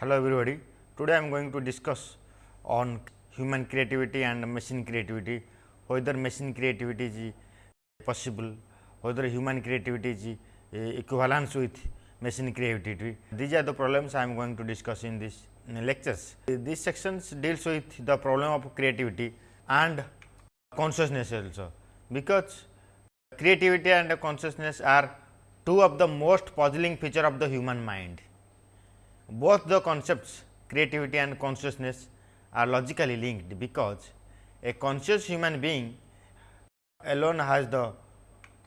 Hello everybody. Today I am going to discuss on human creativity and machine creativity, whether machine creativity is possible, whether human creativity is eh, equivalence with machine creativity. These are the problems I am going to discuss in this lectures. This sections deals with the problem of creativity and consciousness also, because creativity and consciousness are two of the most puzzling feature of the human mind. Both the concepts creativity and consciousness are logically linked, because a conscious human being alone has the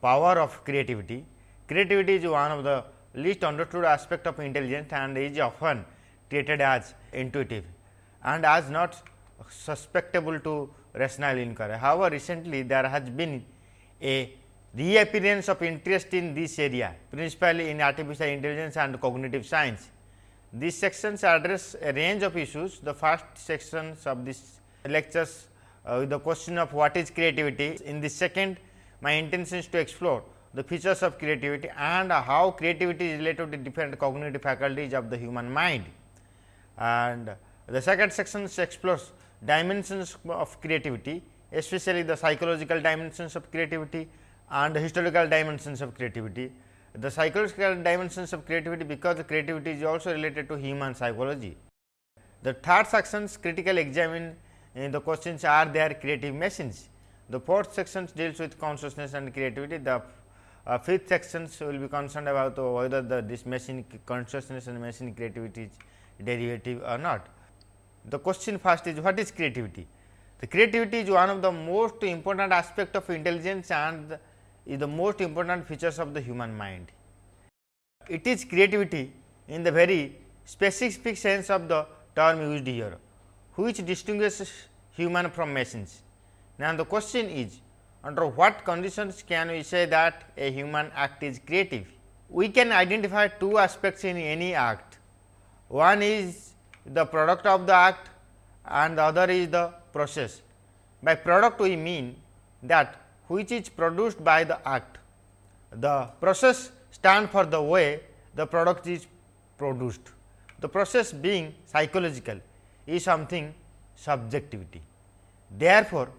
power of creativity. Creativity is one of the least understood aspect of intelligence and is often treated as intuitive and as not susceptible to rational inquiry. However, recently there has been a reappearance of interest in this area principally in artificial intelligence and cognitive science. These sections address a range of issues. The first sections of this lectures uh, with the question of what is creativity. In the second, my intention is to explore the features of creativity and how creativity is related to different cognitive faculties of the human mind. And the second section explores dimensions of creativity, especially the psychological dimensions of creativity and the historical dimensions of creativity. The psychological dimensions of creativity because creativity is also related to human psychology. The third sections critically examine uh, the questions are there creative machines. The fourth section deals with consciousness and creativity. The uh, fifth sections will be concerned about whether the this machine consciousness and machine creativity is derivative or not. The question first is what is creativity? The creativity is one of the most important aspect of intelligence and is the most important features of the human mind. It is creativity in the very specific sense of the term used here, which distinguishes human from machines. Now, the question is under what conditions can we say that a human act is creative? We can identify two aspects in any act. One is the product of the act and the other is the process. By product we mean that which is produced by the act. The process stand for the way the product is produced. The process being psychological is something subjectivity. Therefore,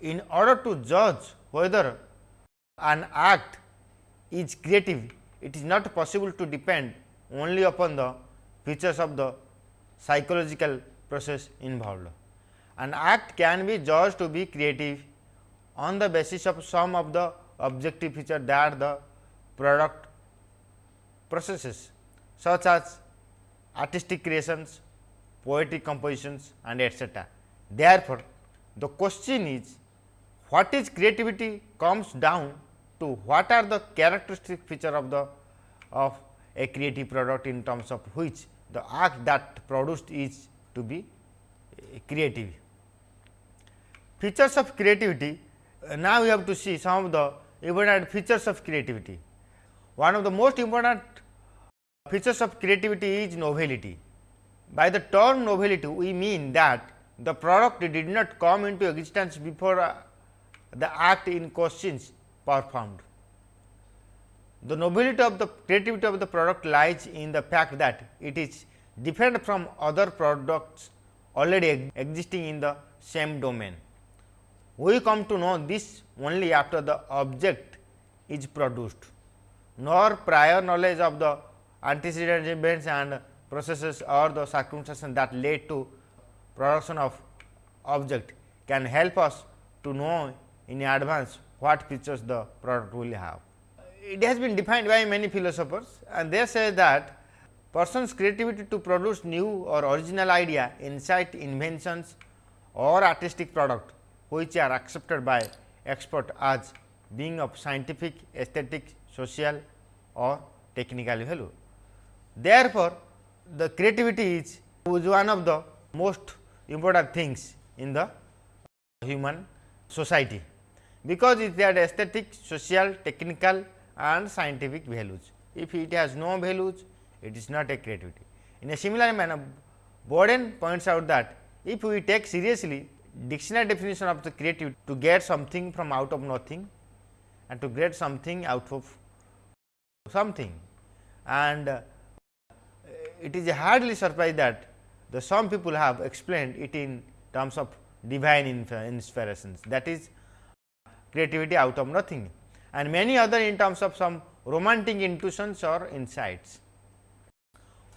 in order to judge whether an act is creative, it is not possible to depend only upon the features of the psychological process involved. An act can be judged to be creative on the basis of some of the objective feature that the product processes such as artistic creations, poetic compositions and etcetera. Therefore, the question is what is creativity comes down to what are the characteristic feature of the of a creative product in terms of which the act that produced is to be creative. Features of creativity now we have to see some of the important features of creativity. One of the most important features of creativity is novelty. By the term novelty, we mean that the product did not come into existence before uh, the act in questions performed. The novelty of the creativity of the product lies in the fact that it is different from other products already existing in the same domain. We come to know this only after the object is produced, nor prior knowledge of the antecedent events and processes or the circumstances that led to production of object can help us to know in advance what features the product will have. It has been defined by many philosophers and they say that person's creativity to produce new or original idea, insight, inventions or artistic product which are accepted by expert as being of scientific, aesthetic, social or technical value. Therefore, the creativity is one of the most important things in the human society, because it has aesthetic, social, technical and scientific values. If it has no values, it is not a creativity. In a similar manner, Boden points out that if we take seriously dictionary definition of the creative to get something from out of nothing and to get something out of something and uh, it is hardly surprised that the some people have explained it in terms of divine inspirations that is creativity out of nothing and many other in terms of some romantic intuitions or insights.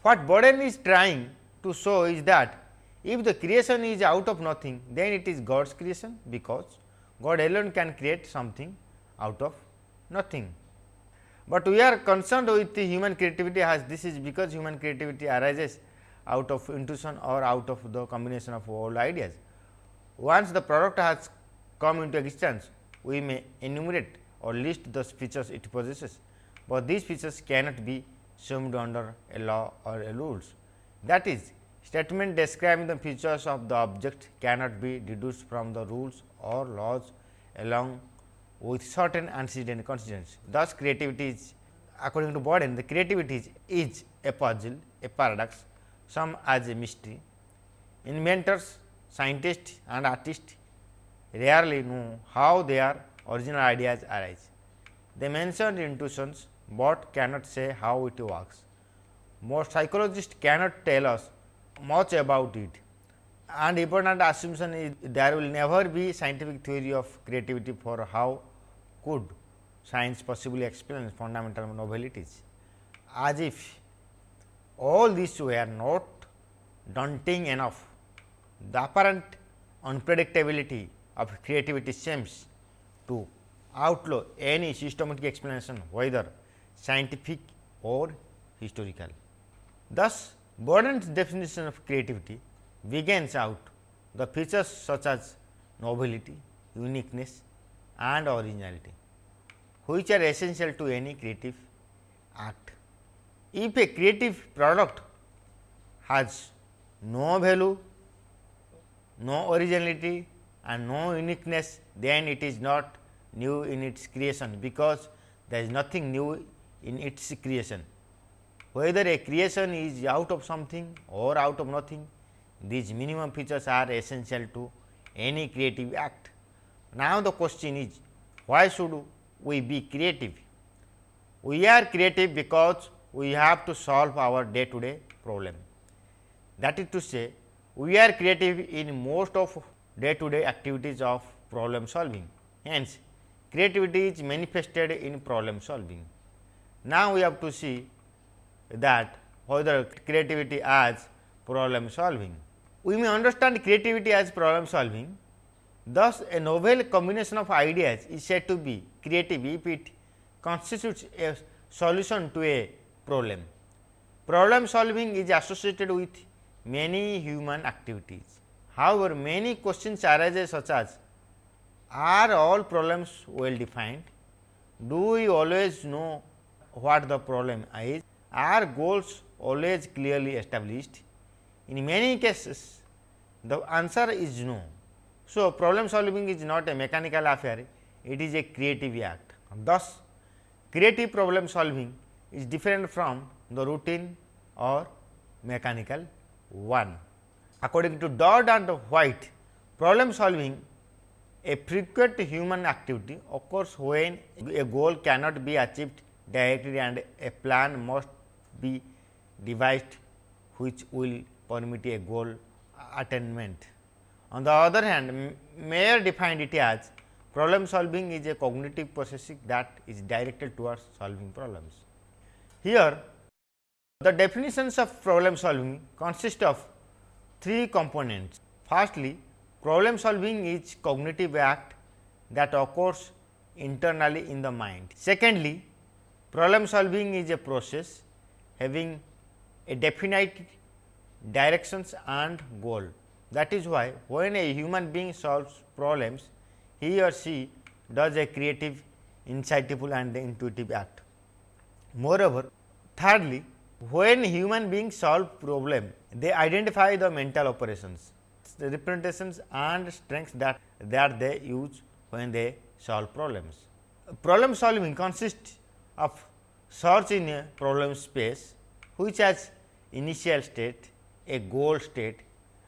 What Boden is trying to show is that if the creation is out of nothing then it is God's creation because God alone can create something out of nothing. But we are concerned with the human creativity as this is because human creativity arises out of intuition or out of the combination of all ideas. Once the product has come into existence, we may enumerate or list the features it possesses, but these features cannot be summed under a law or a rules. That is, statement describing the features of the object cannot be deduced from the rules or laws along with certain antecedent constituents. Thus, creativity is according to Boden the creativity is, is a puzzle, a paradox, some as a mystery. Inventors, scientists and artists rarely know how their original ideas arise. They mention intuitions, but cannot say how it works. Most psychologists cannot tell us much about it and important assumption is there will never be scientific theory of creativity for how could science possibly explain fundamental novelities as if all these were not daunting enough. The apparent unpredictability of creativity seems to outlaw any systematic explanation whether scientific or historical. Thus, Boden's definition of creativity begins out the features such as novelty, uniqueness, and originality, which are essential to any creative act. If a creative product has no value, no originality and no uniqueness, then it is not new in its creation, because there is nothing new in its creation. Whether a creation is out of something or out of nothing, these minimum features are essential to any creative act. Now, the question is why should we be creative? We are creative because we have to solve our day to day problem. That is to say, we are creative in most of day to day activities of problem solving. Hence, creativity is manifested in problem solving. Now, we have to see that whether creativity as problem solving. We may understand creativity as problem solving Thus, a novel combination of ideas is said to be creative if it constitutes a solution to a problem. Problem solving is associated with many human activities. However, many questions arise such as are all problems well defined? Do we always know what the problem is? Are goals always clearly established? In many cases, the answer is no. So, problem solving is not a mechanical affair, it is a creative act. Thus, creative problem solving is different from the routine or mechanical one. According to Dodd and White, problem solving a frequent human activity occurs when a goal cannot be achieved directly and a plan must be devised which will permit a goal attainment. On the other hand, Mayer defined it as problem solving is a cognitive processing that is directed towards solving problems. Here, the definitions of problem solving consist of three components. Firstly, problem solving is cognitive act that occurs internally in the mind. Secondly, problem solving is a process having a definite directions and goal. That is why, when a human being solves problems, he or she does a creative, insightful and intuitive act. Moreover, thirdly, when human beings solve problem, they identify the mental operations, the representations and strengths that, that they use when they solve problems. Problem solving consists of search in a problem space, which has initial state, a goal state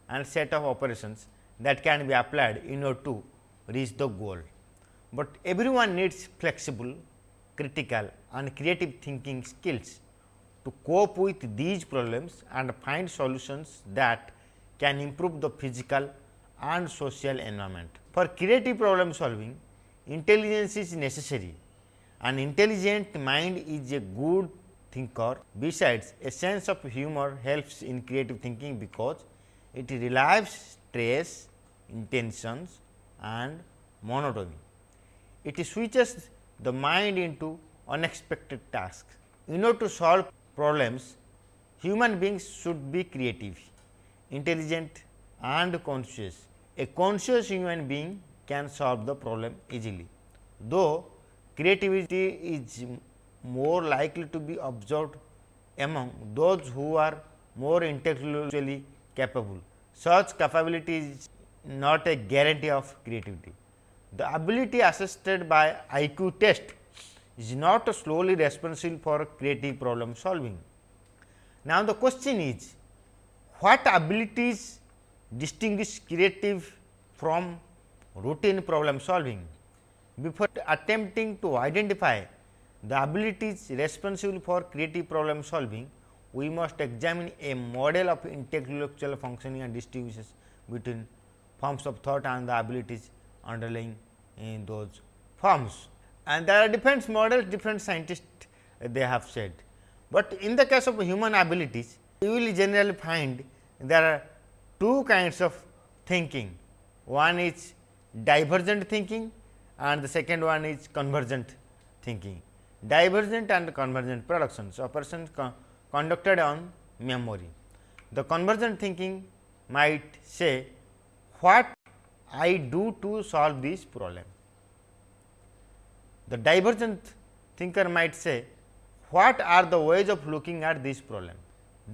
and set of operations that can be applied in order to reach the goal. But everyone needs flexible, critical and creative thinking skills to cope with these problems and find solutions that can improve the physical and social environment. For creative problem solving, intelligence is necessary. An intelligent mind is a good thinker. Besides, a sense of humor helps in creative thinking because it relieves stress, intentions and monotony. It switches the mind into unexpected tasks. In order to solve problems, human beings should be creative, intelligent and conscious. A conscious human being can solve the problem easily, though creativity is more likely to be observed among those who are more intellectually capable. Such capability is not a guarantee of creativity. The ability assessed by IQ test is not solely responsible for creative problem solving. Now, the question is what abilities distinguish creative from routine problem solving? Before attempting to identify the abilities responsible for creative problem solving, we must examine a model of intellectual functioning and distributions between forms of thought and the abilities underlying in those forms. And there are different models, different scientists eh, they have said. But in the case of human abilities, you will generally find there are two kinds of thinking. One is divergent thinking and the second one is convergent thinking. Divergent and convergent productions operations con conducted on memory. The convergent thinking might say what I do to solve this problem. The divergent thinker might say what are the ways of looking at this problem.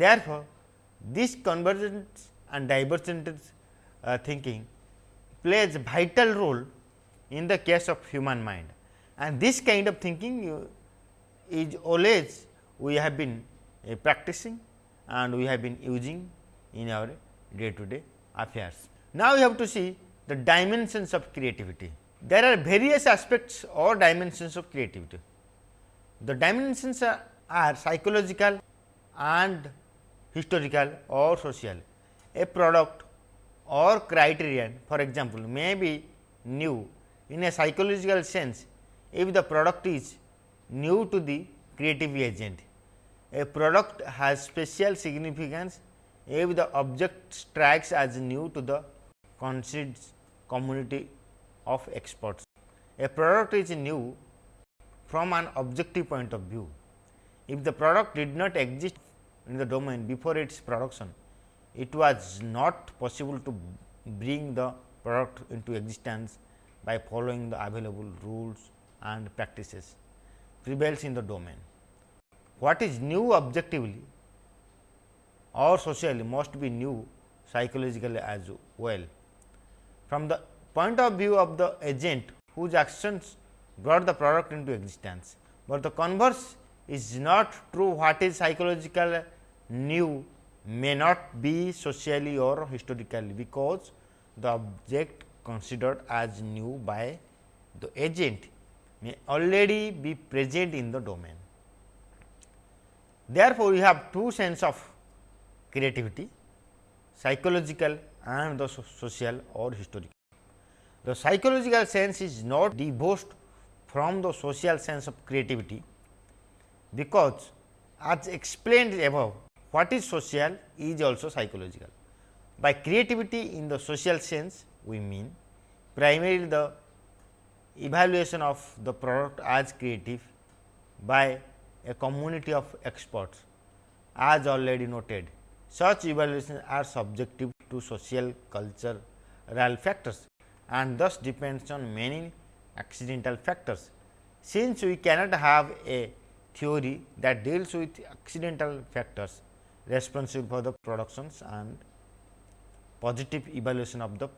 Therefore, this convergent and divergent uh, thinking plays a vital role in the case of human mind and this kind of thinking is always we have been uh, practicing and we have been using in our day to day affairs. Now, we have to see the dimensions of creativity. There are various aspects or dimensions of creativity. The dimensions are, are psychological and historical or social. A product or criterion for example, may be new in a psychological sense if the product is new to the creative agent. A product has special significance if the object strikes as new to the conceived community of experts. A product is new from an objective point of view. If the product did not exist in the domain before its production, it was not possible to bring the product into existence by following the available rules and practices prevails in the domain. What is new objectively or socially must be new psychologically as well. From the point of view of the agent whose actions brought the product into existence, but the converse is not true what is psychological new may not be socially or historically, because the object considered as new by the agent may already be present in the domain. Therefore, we have two sense of creativity psychological and the social or historical. The psychological sense is not divorced from the social sense of creativity, because as explained above what is social is also psychological. By creativity in the social sense we mean primarily the evaluation of the product as creative by a community of experts as already noted. Such evaluations are subjective to social cultural factors and thus depends on many accidental factors. Since we cannot have a theory that deals with accidental factors responsible for the productions and positive evaluation of the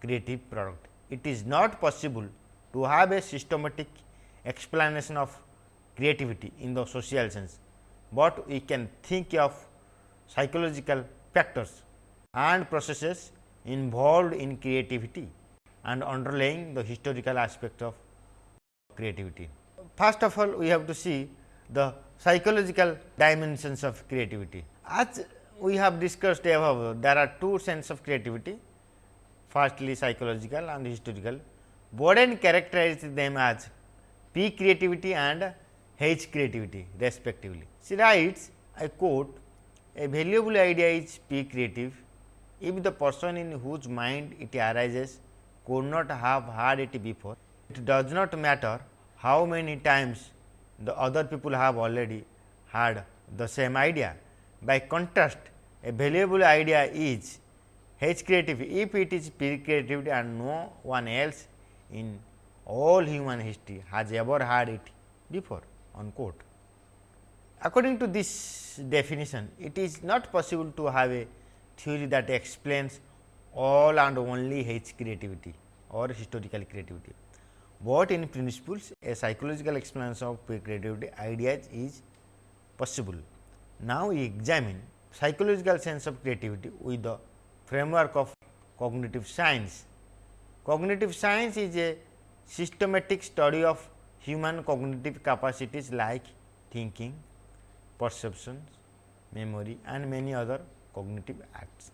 creative product. It is not possible to have a systematic explanation of creativity in the social sense, but we can think of psychological factors and processes involved in creativity and underlying the historical aspect of creativity. First of all, we have to see the psychological dimensions of creativity. As we have discussed above, there are two sense of creativity, firstly psychological and historical. Boden characterizes them as P creativity and H creativity respectively. She writes, I quote, a valuable idea is P creative if the person in whose mind it arises could not have heard it before. It does not matter how many times the other people have already had the same idea. By contrast, a valuable idea is H creativity, if it is P creativity and no one else in all human history has ever had it before unquote. According to this definition, it is not possible to have a theory that explains all and only H creativity or historical creativity but in principles a psychological explanation of creativity ideas is possible. Now, we examine psychological sense of creativity with the framework of cognitive science. Cognitive science is a systematic study of human cognitive capacities like thinking, perceptions, memory and many other cognitive acts.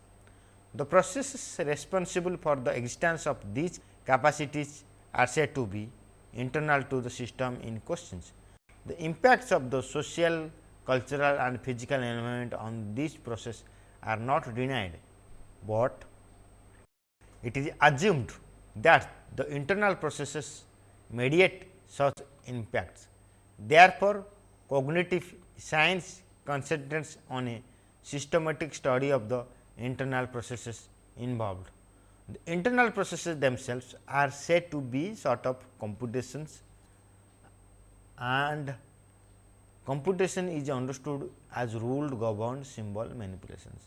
The processes responsible for the existence of these capacities are said to be internal to the system in questions. The impacts of the social, cultural and physical environment on this process are not denied, but it is assumed that the internal processes mediate such impacts. Therefore, cognitive science concentrates on a systematic study of the internal processes involved. The internal processes themselves are said to be sort of computations and computation is understood as ruled governed symbol manipulations.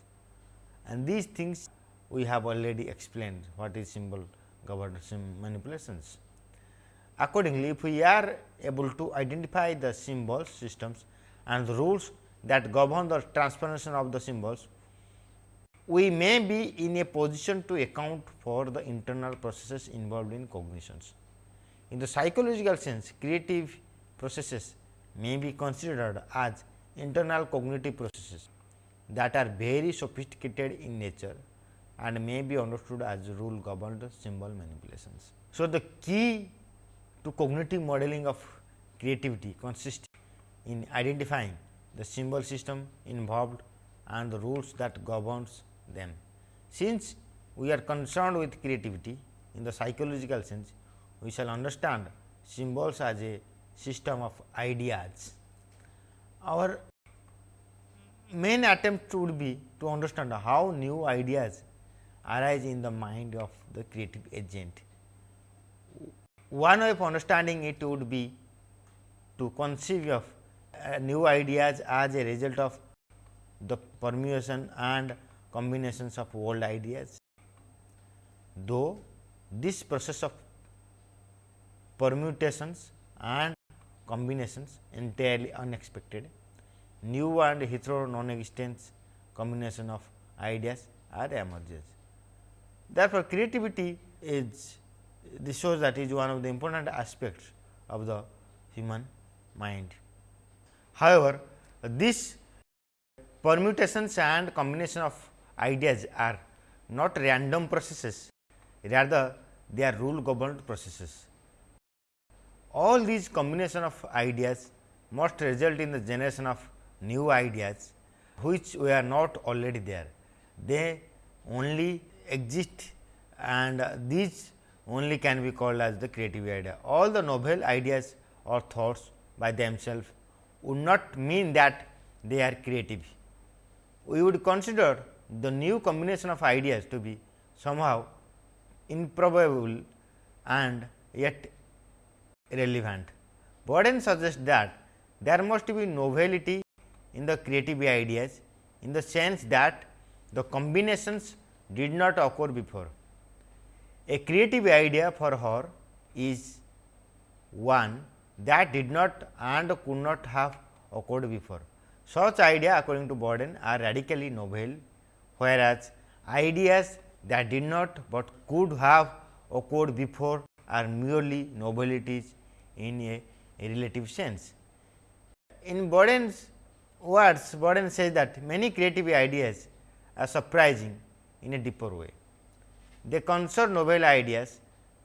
And these things we have already explained what is symbol governed manipulations. Accordingly, if we are able to identify the symbols systems and the rules that govern the transformation of the symbols, we may be in a position to account for the internal processes involved in cognitions. In the psychological sense, creative processes may be considered as internal cognitive processes that are very sophisticated in nature and may be understood as rule governed symbol manipulations. So, the key to cognitive modeling of creativity consists in identifying the symbol system involved and the rules that governs them. Since we are concerned with creativity in the psychological sense, we shall understand symbols as a system of ideas. Our main attempt would be to understand how new ideas arise in the mind of the creative agent. One way of understanding it would be to conceive of uh, new ideas as a result of the permutation and combinations of old ideas. Though this process of permutations and combinations entirely unexpected, new and hitherto non-existent combination of ideas are emerges. Therefore, creativity is this shows that is one of the important aspects of the human mind. However, this permutations and combination of ideas are not random processes, rather they are rule governed processes. All these combination of ideas must result in the generation of new ideas, which were not already there. They only exist and these only can be called as the creative idea. All the novel ideas or thoughts by themselves would not mean that they are creative. We would consider the new combination of ideas to be somehow improbable and yet relevant. Boden suggests that there must be novelty in the creative ideas in the sense that the combinations did not occur before. A creative idea for her is one that did not and could not have occurred before. Such idea according to Boden are radically novel whereas ideas that did not, but could have occurred before are merely novelties in a, a relative sense. in Boden's words, Boden says that many creative ideas are surprising in a deeper way. They concern novel ideas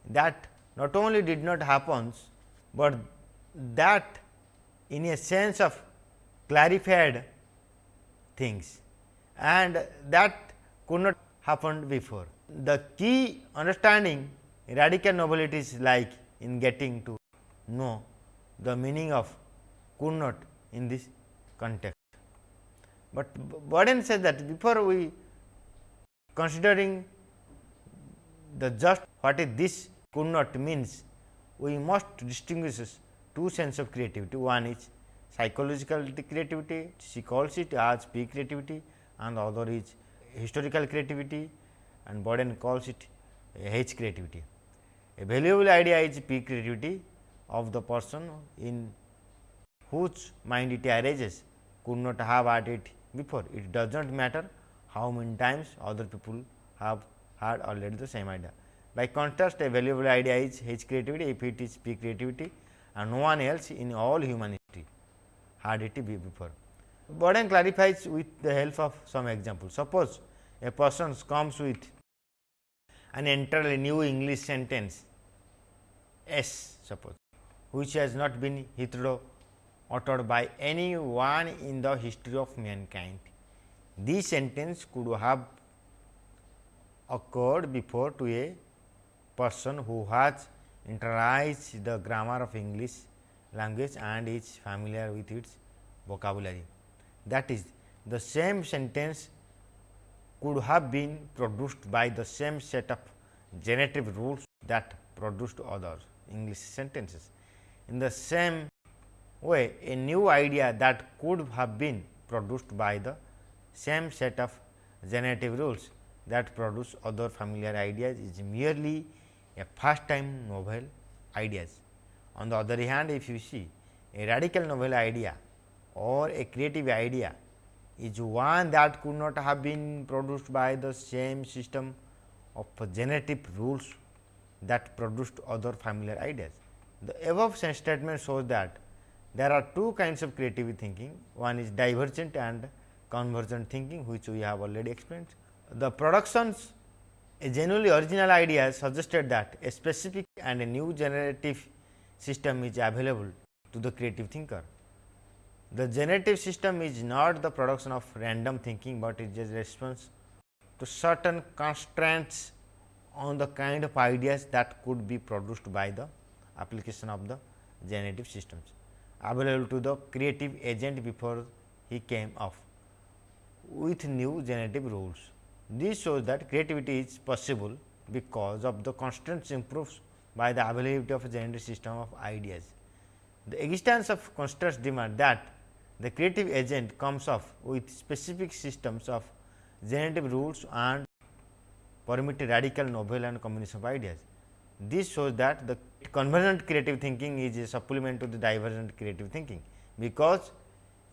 that not only did not happen, but that in a sense of clarified things and that could not happen before. The key understanding radical novelty is like in getting to know the meaning of could not in this context. But Boden says that before we considering the just what is this could not means, we must distinguish two sense of creativity. One is psychological creativity, she calls it as P creativity and the other is historical creativity and Boden calls it H creativity. A valuable idea is P creativity of the person in whose mind it arises could not have had it before. It does not matter how many times other people have had already the same idea. By contrast, a valuable idea is H creativity if it is P creativity and no one else in all human history had it before. Boden clarifies with the help of some examples. Suppose a person comes with an entirely new English sentence S suppose, which has not been hitherto uttered by anyone in the history of mankind. This sentence could have occurred before to a person who has internalized the grammar of English language and is familiar with its vocabulary. That is, the same sentence could have been produced by the same set of generative rules that produced other English sentences. In the same way, a new idea that could have been produced by the same set of generative rules that produce other familiar ideas is merely a first time novel ideas. On the other hand, if you see a radical novel idea or a creative idea is one that could not have been produced by the same system of generative rules that produced other familiar ideas. The above statement shows that there are two kinds of creative thinking, one is divergent and convergent thinking which we have already explained. The productions a genuinely original idea suggested that a specific and a new generative system is available to the creative thinker. The generative system is not the production of random thinking, but it is a response to certain constraints on the kind of ideas that could be produced by the application of the generative systems available to the creative agent before he came up with new generative rules. This shows that creativity is possible because of the constraints improves by the availability of a generative system of ideas. The existence of constraints demand that the creative agent comes up with specific systems of generative rules and permit radical novel and combination of ideas. This shows that the convergent creative thinking is a supplement to the divergent creative thinking, because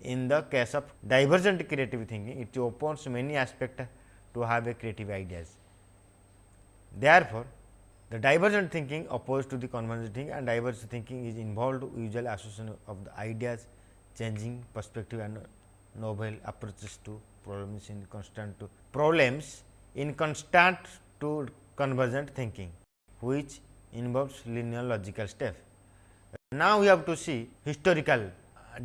in the case of divergent creative thinking, it opens many aspects to have a creative ideas. Therefore, the divergent thinking opposed to the convergent thinking and divergent thinking is involved usual association of the ideas changing perspective and novel approaches to problems in constant to problems in constant to convergent thinking, which involves linear logical step. Now, we have to see historical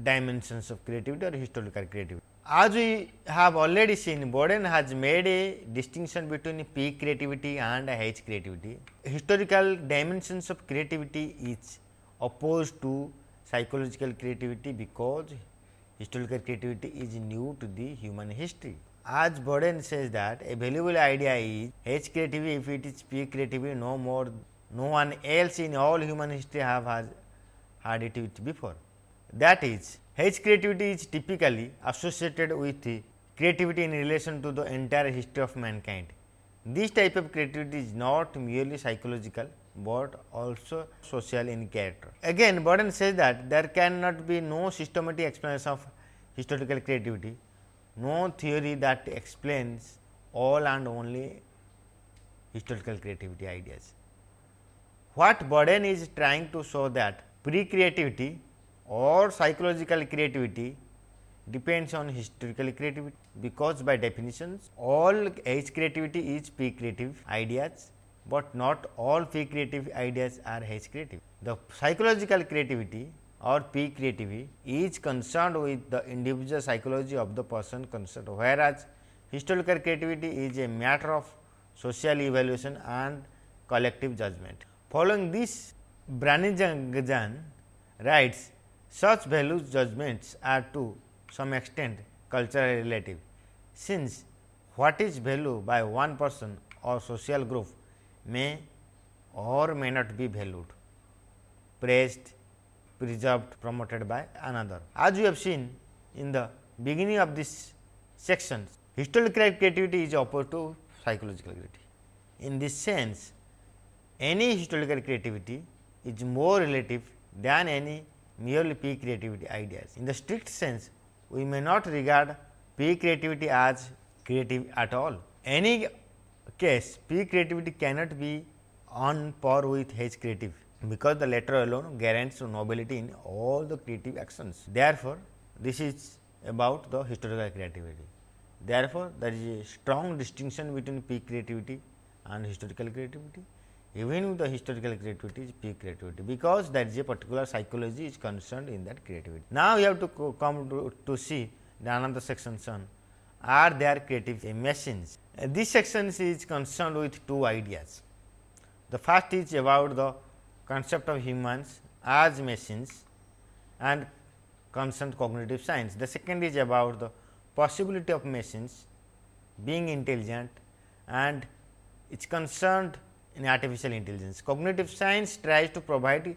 dimensions of creativity or historical creativity. As we have already seen, Boden has made a distinction between P creativity and H creativity. Historical dimensions of creativity is opposed to psychological creativity because historical creativity is new to the human history. As Boden says that a valuable idea is H creativity if it is P creativity no more no one else in all human history have has had it before. That is H creativity is typically associated with creativity in relation to the entire history of mankind. This type of creativity is not merely psychological, but also social in character. Again Boden says that there cannot be no systematic explanation of historical creativity, no theory that explains all and only historical creativity ideas. What Boden is trying to show that pre creativity or psychological creativity depends on historical creativity because by definitions all H creativity is P creative ideas, but not all P creative ideas are H creative. The psychological creativity or P creativity is concerned with the individual psychology of the person concerned, whereas historical creativity is a matter of social evaluation and collective judgment. Following this, Brannigan writes such values judgments are to some extent culturally relative, since what is value by one person or social group may or may not be valued, praised, preserved, promoted by another. As we have seen in the beginning of this section, historical creativity is opposed to psychological creativity. In this sense, any historical creativity is more relative than any merely P creativity ideas. In the strict sense, we may not regard P creativity as creative at all. Any case P creativity cannot be on par with H creative, because the latter alone guarantees nobility in all the creative actions. Therefore, this is about the historical creativity. Therefore, there is a strong distinction between P creativity and historical creativity even with the historical creativity is P creativity, because there is a particular psychology is concerned in that creativity. Now, we have to come to, to see the another section on are there creative machines. Uh, this section is concerned with two ideas. The first is about the concept of humans as machines and concerned cognitive science. The second is about the possibility of machines being intelligent and it is concerned in artificial intelligence. Cognitive science tries to provide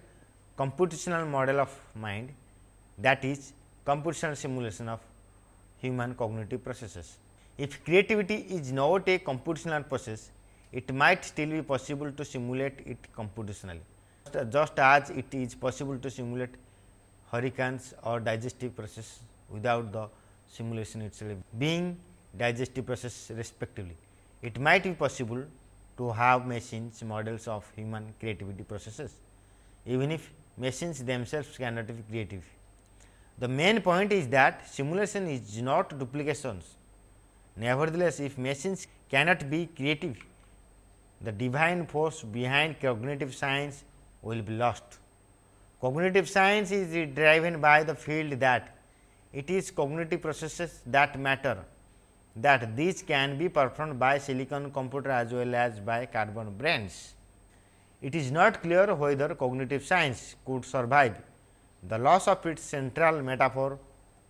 computational model of mind that is computational simulation of human cognitive processes. If creativity is not a computational process, it might still be possible to simulate it computationally. Just as it is possible to simulate hurricanes or digestive process without the simulation itself being digestive process respectively. It might be possible to have machines models of human creativity processes, even if machines themselves cannot be creative. The main point is that simulation is not duplications. Nevertheless, if machines cannot be creative, the divine force behind cognitive science will be lost. Cognitive science is driven by the field that it is cognitive processes that matter that these can be performed by silicon computer as well as by carbon brains. It is not clear whether cognitive science could survive the loss of its central metaphor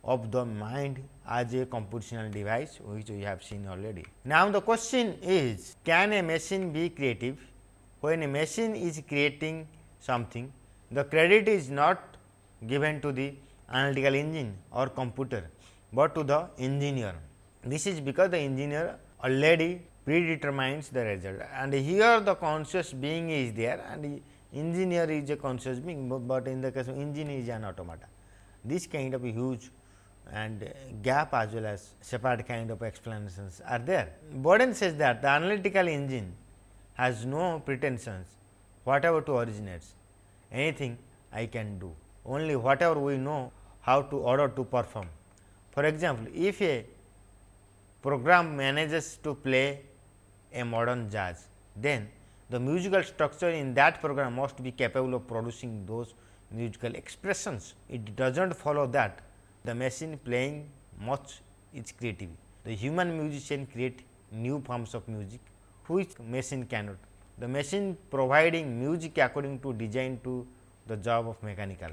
of the mind as a computational device which we have seen already. Now, the question is can a machine be creative? When a machine is creating something, the credit is not given to the analytical engine or computer, but to the engineer. This is because the engineer already predetermines the result and here the conscious being is there and engineer is a conscious being, but in the case of engine is an automata. This kind of huge and gap as well as separate kind of explanations are there. Boden says that the analytical engine has no pretensions whatever to originates anything I can do only whatever we know how to order to perform. For example, if a program manages to play a modern jazz, then the musical structure in that program must be capable of producing those musical expressions. It does not follow that the machine playing much is creative. The human musician create new forms of music which machine cannot. The machine providing music according to design to the job of mechanical.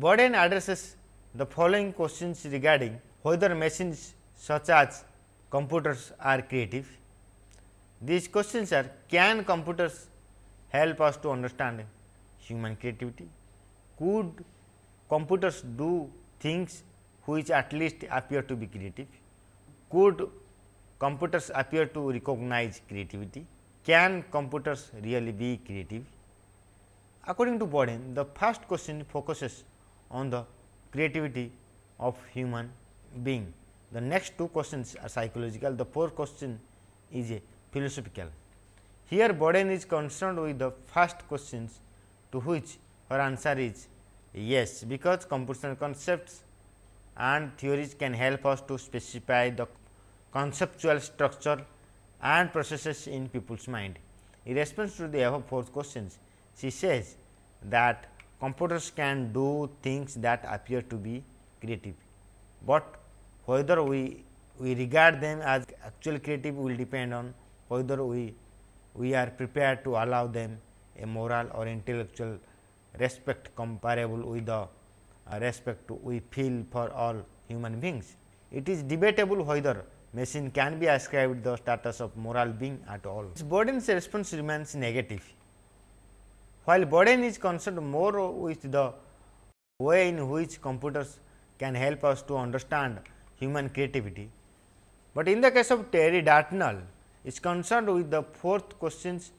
Boden addresses the following questions regarding whether machines such as computers are creative. These questions are can computers help us to understand human creativity? Could computers do things which at least appear to be creative? Could computers appear to recognize creativity? Can computers really be creative? According to Boden, the first question focuses on the creativity of human being. The next two questions are psychological, the fourth question is a philosophical. Here Boden is concerned with the first questions to which her answer is Yes, because computational concepts and theories can help us to specify the conceptual structure and processes in people's mind. In response to the above four questions, she says that computers can do things that appear to be creative, but whether we, we regard them as actual creative will depend on whether we, we are prepared to allow them a moral or intellectual respect comparable with the uh, respect we feel for all human beings. It is debatable whether machine can be ascribed the status of moral being at all. Boden's response remains negative. While Bourdain is concerned more with the way in which computers can help us to understand human creativity, but in the case of Terry Dartnell is concerned with the fourth questions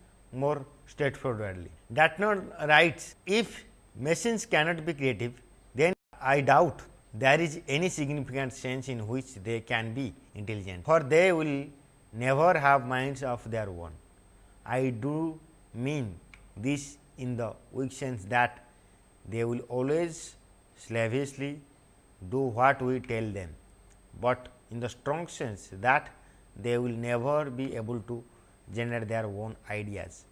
more straightforwardly. Dartnell writes, if machines cannot be creative, then I doubt there is any significant sense in which they can be intelligent, for they will never have minds of their own. I do mean this in the weak sense that they will always slavishly do what we tell them, but in the strong sense that they will never be able to generate their own ideas.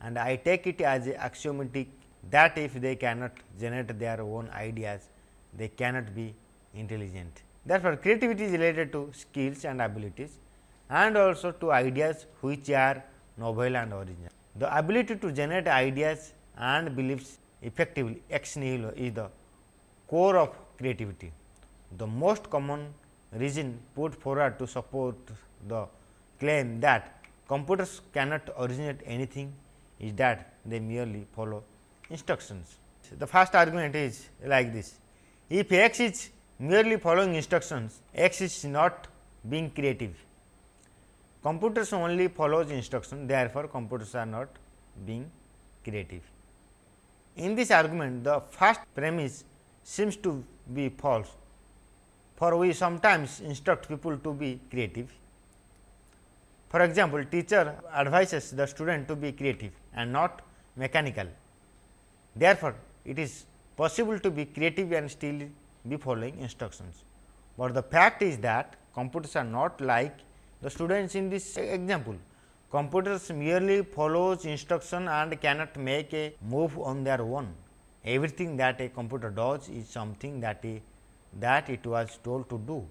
And I take it as axiomatic that if they cannot generate their own ideas, they cannot be intelligent. Therefore, creativity is related to skills and abilities and also to ideas which are novel and original. The ability to generate ideas and beliefs effectively ex nihilo is the core of creativity. The most common reason put forward to support the claim that computers cannot originate anything is that they merely follow instructions. The first argument is like this. If x is merely following instructions, x is not being creative. Computers only follows instruction, therefore, computers are not being creative. In this argument, the first premise seems to be false, for we sometimes instruct people to be creative. For example, teacher advises the student to be creative and not mechanical. Therefore, it is possible to be creative and still be following instructions. But the fact is that computers are not like the students in this example. Computers merely follows instruction and cannot make a move on their own. Everything that a computer does is something that, a, that it was told to do.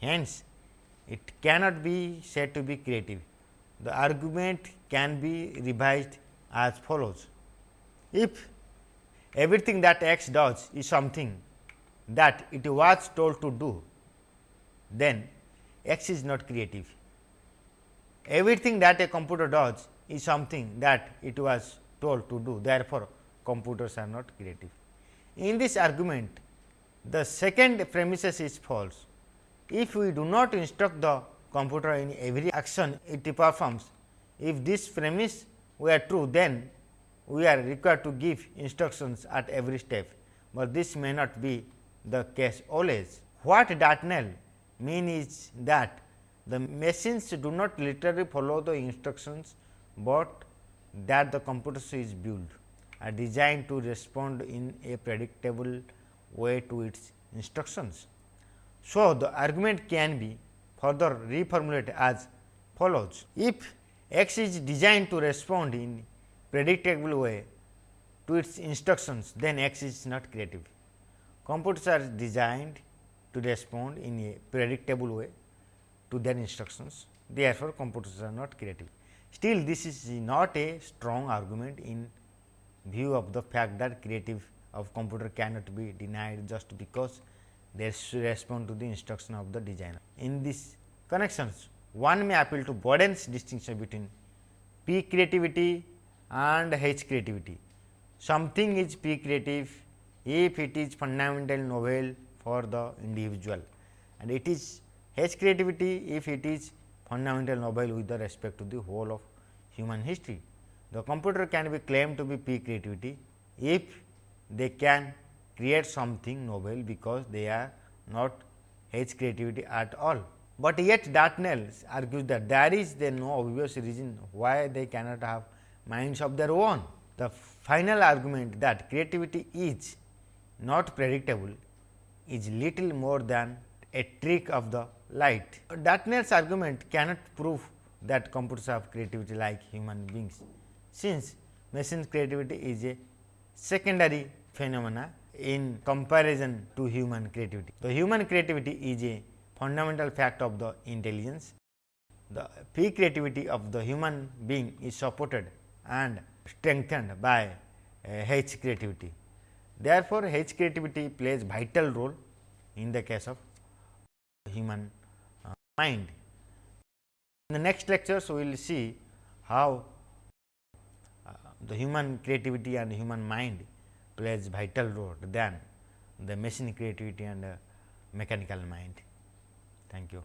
Hence, it cannot be said to be creative. The argument can be revised as follows. If everything that x does is something that it was told to do, then x is not creative. Everything that a computer does is something that it was told to do, therefore, computers are not creative. In this argument, the second premises is false. If we do not instruct the computer in every action it performs, if this premise were true, then we are required to give instructions at every step, but this may not be the case always. What Dartnell mean is that the machines do not literally follow the instructions, but that the computer is built are designed to respond in a predictable way to its instructions. So, the argument can be further reformulated as follows. If x is designed to respond in predictable way to its instructions, then x is not creative. Computers are designed to respond in a predictable way to their instructions, therefore, computers are not creative. Still, this is not a strong argument in view of the fact that creative of computer cannot be denied just because they respond to the instruction of the designer. In these connections, one may appeal to Boden's distinction between P creativity and H creativity. Something is P creative if it is fundamental novel for the individual and it is H creativity if it is fundamental novel with the respect to the whole of human history. The computer can be claimed to be P creativity if they can create something novel because they are not H creativity at all. But yet Dartnell argues that there is no obvious reason why they cannot have minds of their own. The final argument that creativity is not predictable is little more than a trick of the light. Dartnell's argument cannot prove that computers have creativity like human beings, since machine creativity is a secondary phenomena in comparison to human creativity. The human creativity is a fundamental fact of the intelligence. The peak creativity of the human being is supported and strengthened by uh, H creativity. Therefore, H creativity plays vital role in the case of human uh, mind. In the next lectures, we will see how the human creativity and human mind plays vital role than the machine creativity and uh, mechanical mind. Thank you.